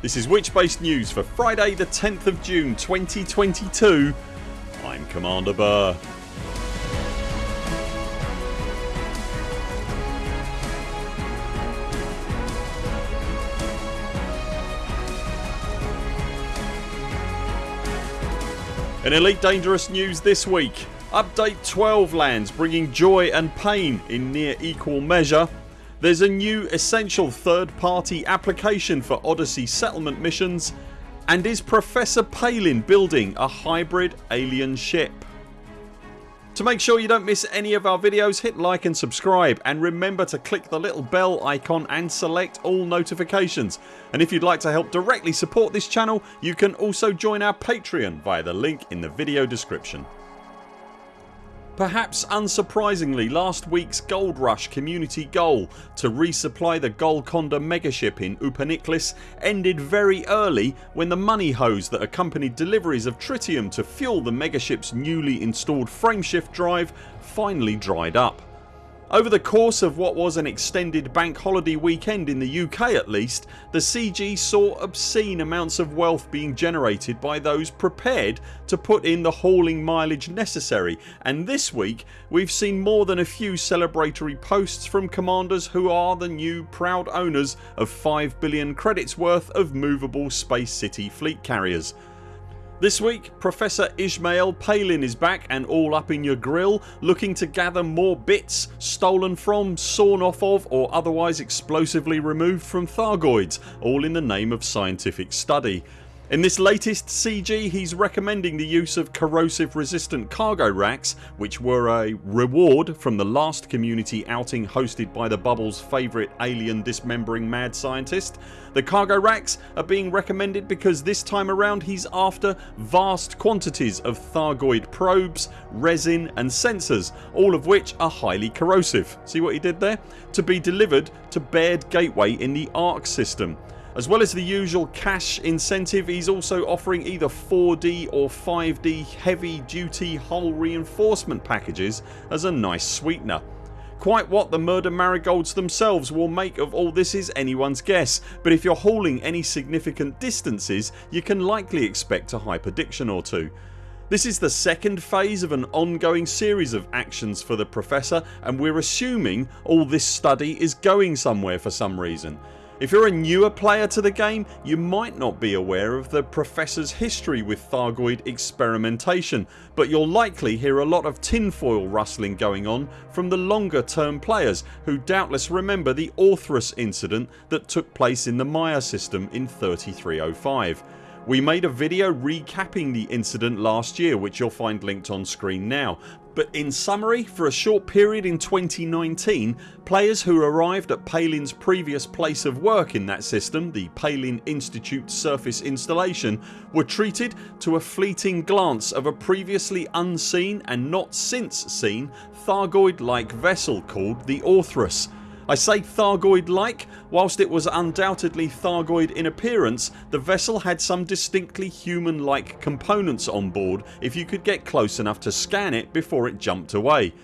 This is Witchspace News for Friday the 10th of June 2022 I'm Commander Burr. In Elite Dangerous news this week. Update 12 lands bringing joy and pain in near equal measure there's a new essential third party application for Odyssey settlement missions and is Professor Palin building a hybrid alien ship? To make sure you don't miss any of our videos hit like and subscribe and remember to click the little bell icon and select all notifications and if you'd like to help directly support this channel you can also join our Patreon via the link in the video description. Perhaps unsurprisingly last weeks Gold Rush community goal to resupply the Golconda megaship in Upaniklis ended very early when the money hose that accompanied deliveries of tritium to fuel the megaship's newly installed frameshift drive finally dried up. Over the course of what was an extended bank holiday weekend in the UK at least the CG saw obscene amounts of wealth being generated by those prepared to put in the hauling mileage necessary and this week we've seen more than a few celebratory posts from commanders who are the new proud owners of 5 billion credits worth of movable Space City fleet carriers. This week Professor Ishmael Palin is back and all up in your grill looking to gather more bits stolen from, sawn off of or otherwise explosively removed from Thargoids all in the name of scientific study. In this latest CG he's recommending the use of corrosive resistant cargo racks which were a reward from the last community outing hosted by the Bubble's favourite alien dismembering mad scientist. The cargo racks are being recommended because this time around he's after vast quantities of Thargoid probes, resin and sensors all of which are highly corrosive. See what he did there? To be delivered to Baird Gateway in the ARC system. As well as the usual cash incentive he's also offering either 4D or 5D heavy duty hull reinforcement packages as a nice sweetener. Quite what the murder marigolds themselves will make of all this is anyone's guess but if you're hauling any significant distances you can likely expect a hyperdiction or two. This is the second phase of an ongoing series of actions for the Professor and we're assuming all this study is going somewhere for some reason. If you're a newer player to the game you might not be aware of the Professor's history with Thargoid experimentation but you'll likely hear a lot of tinfoil rustling going on from the longer term players who doubtless remember the Orthrus incident that took place in the Maia system in 3305. We made a video recapping the incident last year which you'll find linked on screen now. But in summary for a short period in 2019 players who arrived at Palin's previous place of work in that system, the Palin Institute surface installation were treated to a fleeting glance of a previously unseen and not since seen Thargoid like vessel called the Orthrus I say Thargoid like, whilst it was undoubtedly Thargoid in appearance the vessel had some distinctly human like components on board if you could get close enough to scan it before it jumped away.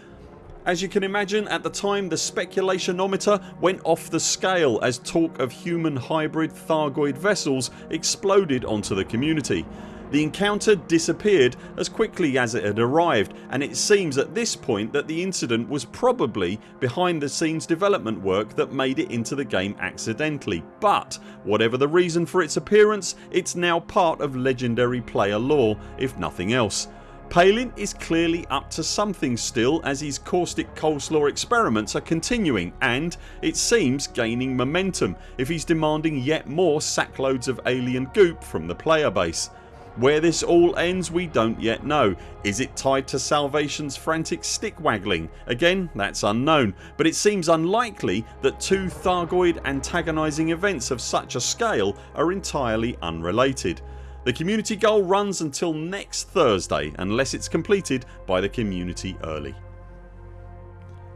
As you can imagine at the time the speculationometer went off the scale as talk of human hybrid Thargoid vessels exploded onto the community. The encounter disappeared as quickly as it had arrived and it seems at this point that the incident was probably behind the scenes development work that made it into the game accidentally but whatever the reason for its appearance it's now part of legendary player lore if nothing else. Palin is clearly up to something still as his caustic coleslaw experiments are continuing and, it seems, gaining momentum if he's demanding yet more sackloads of alien goop from the player base. Where this all ends we don't yet know. Is it tied to Salvation's frantic stick waggling? Again that's unknown but it seems unlikely that two Thargoid antagonising events of such a scale are entirely unrelated. The community goal runs until next Thursday unless it's completed by the community early.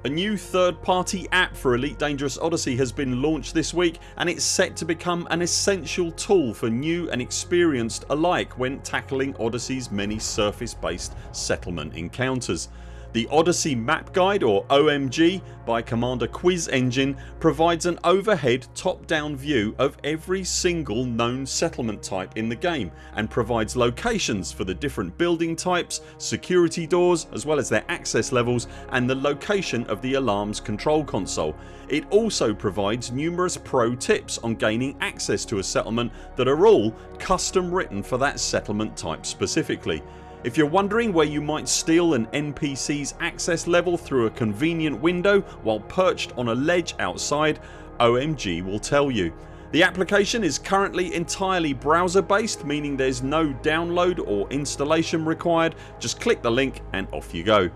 A new third party app for Elite Dangerous Odyssey has been launched this week and it's set to become an essential tool for new and experienced alike when tackling Odyssey's many surface based settlement encounters. The Odyssey Map Guide or OMG by Commander Quiz Engine provides an overhead top down view of every single known settlement type in the game and provides locations for the different building types, security doors as well as their access levels and the location of the alarms control console. It also provides numerous pro tips on gaining access to a settlement that are all custom written for that settlement type specifically. If you're wondering where you might steal an NPC's access level through a convenient window while perched on a ledge outside OMG will tell you. The application is currently entirely browser based meaning there's no download or installation required just click the link and off you go.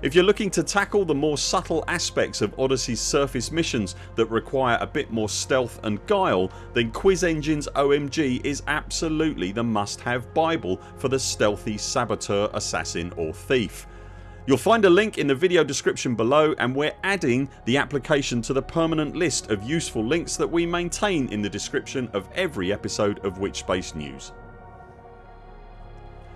If you're looking to tackle the more subtle aspects of Odyssey's surface missions that require a bit more stealth and guile then Quiz Engine's OMG is absolutely the must have bible for the stealthy saboteur, assassin or thief. You'll find a link in the video description below and we're adding the application to the permanent list of useful links that we maintain in the description of every episode of Witchspace News.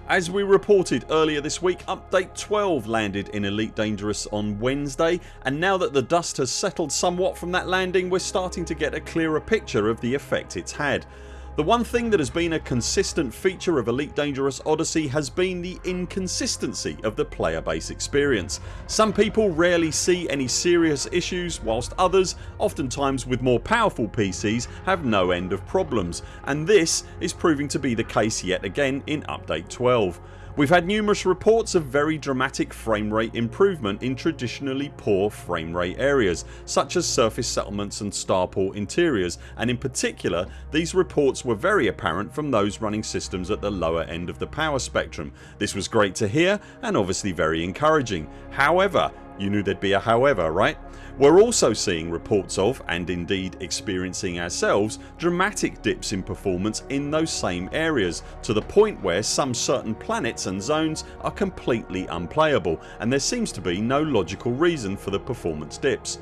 As we reported earlier this week update 12 landed in Elite Dangerous on Wednesday and now that the dust has settled somewhat from that landing we're starting to get a clearer picture of the effect it's had. The one thing that has been a consistent feature of Elite Dangerous Odyssey has been the inconsistency of the player base experience. Some people rarely see any serious issues whilst others, oftentimes with more powerful PCs have no end of problems and this is proving to be the case yet again in update 12. We've had numerous reports of very dramatic frame rate improvement in traditionally poor frame rate areas such as surface settlements and starport interiors and in particular these reports were very apparent from those running systems at the lower end of the power spectrum. This was great to hear and obviously very encouraging. However you knew there'd be a however right? We're also seeing reports of and indeed experiencing ourselves dramatic dips in performance in those same areas to the point where some certain planets and zones are completely unplayable and there seems to be no logical reason for the performance dips.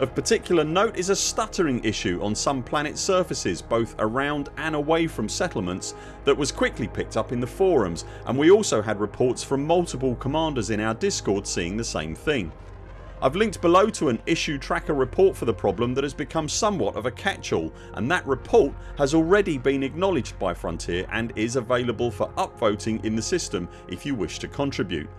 Of particular note is a stuttering issue on some planet surfaces both around and away from settlements that was quickly picked up in the forums and we also had reports from multiple commanders in our discord seeing the same thing. I've linked below to an issue tracker report for the problem that has become somewhat of a catch-all and that report has already been acknowledged by Frontier and is available for upvoting in the system if you wish to contribute.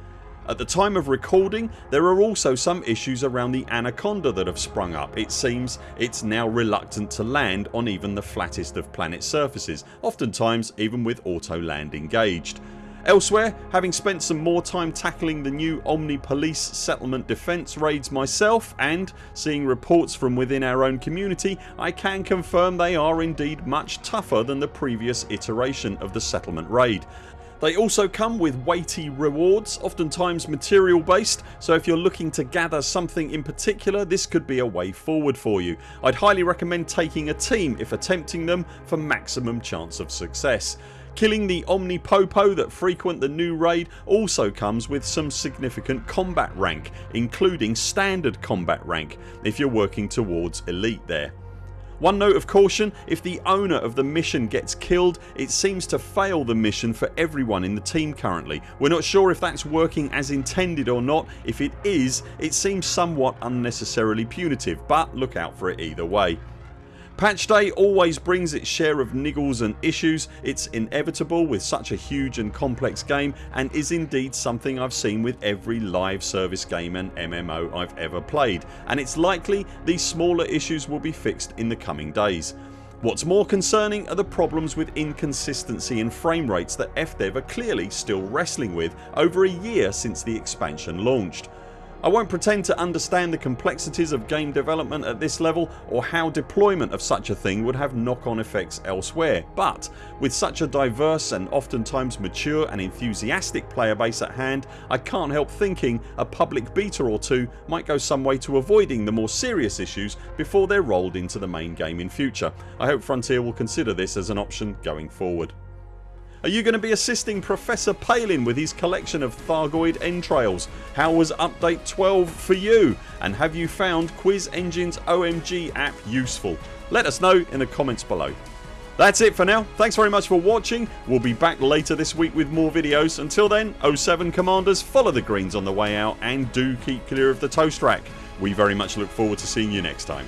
At the time of recording there are also some issues around the Anaconda that have sprung up. It seems it's now reluctant to land on even the flattest of planet surfaces oftentimes even with auto land engaged. Elsewhere having spent some more time tackling the new Omni Police settlement defence raids myself and seeing reports from within our own community I can confirm they are indeed much tougher than the previous iteration of the settlement raid. They also come with weighty rewards oftentimes material based so if you're looking to gather something in particular this could be a way forward for you. I'd highly recommend taking a team if attempting them for maximum chance of success. Killing the Omni Popo that frequent the new raid also comes with some significant combat rank including standard combat rank if you're working towards elite there. One note of caution if the owner of the mission gets killed it seems to fail the mission for everyone in the team currently. We're not sure if that's working as intended or not. If it is it seems somewhat unnecessarily punitive but look out for it either way. Patch day always brings its share of niggles and issues. It's inevitable with such a huge and complex game and is indeed something I've seen with every live service game and MMO I've ever played and it's likely these smaller issues will be fixed in the coming days. What's more concerning are the problems with inconsistency in frame rates that FDev are clearly still wrestling with over a year since the expansion launched. I won't pretend to understand the complexities of game development at this level or how deployment of such a thing would have knock on effects elsewhere but with such a diverse and oftentimes mature and enthusiastic player base at hand I can't help thinking a public beta or two might go some way to avoiding the more serious issues before they're rolled into the main game in future. I hope Frontier will consider this as an option going forward. Are you going to be assisting Professor Palin with his collection of Thargoid entrails? How was update 12 for you? And have you found Quiz Engine's OMG app useful? Let us know in the comments below. That's it for now. Thanks very much for watching. We'll be back later this week with more videos. Until then 07 Commanders follow the greens on the way out and do keep clear of the toast rack. We very much look forward to seeing you next time.